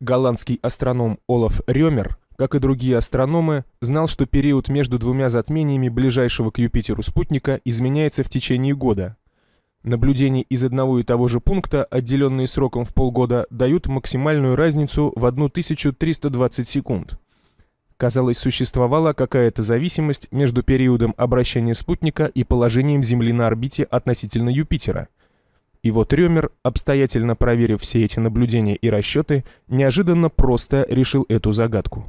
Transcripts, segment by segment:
Голландский астроном Олаф Рёмер, как и другие астрономы, знал, что период между двумя затмениями ближайшего к Юпитеру спутника изменяется в течение года. Наблюдения из одного и того же пункта, отделенные сроком в полгода, дают максимальную разницу в 1320 секунд. Казалось, существовала какая-то зависимость между периодом обращения спутника и положением Земли на орбите относительно Юпитера. И вот Рёмер, обстоятельно проверив все эти наблюдения и расчеты, неожиданно просто решил эту загадку.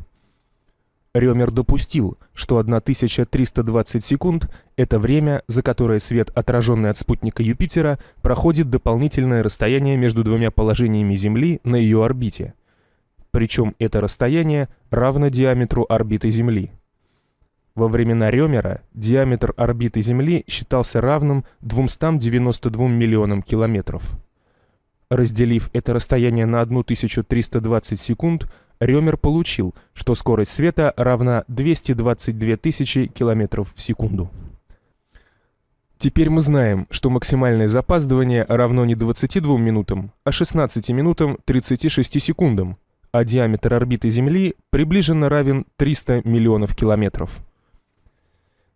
Рёмер допустил, что 1320 секунд — это время, за которое свет, отраженный от спутника Юпитера, проходит дополнительное расстояние между двумя положениями Земли на ее орбите — причем это расстояние равно диаметру орбиты Земли. Во времена Рёмера диаметр орбиты Земли считался равным 292 миллионам километров. Разделив это расстояние на 1320 секунд, Рёмер получил, что скорость света равна 222 тысячи километров в секунду. Теперь мы знаем, что максимальное запаздывание равно не 22 минутам, а 16 минутам 36 секундам, а диаметр орбиты Земли приближенно равен 300 миллионов километров.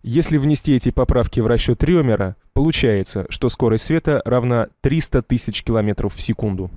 Если внести эти поправки в расчет Рёмера, получается, что скорость света равна 300 тысяч километров в секунду.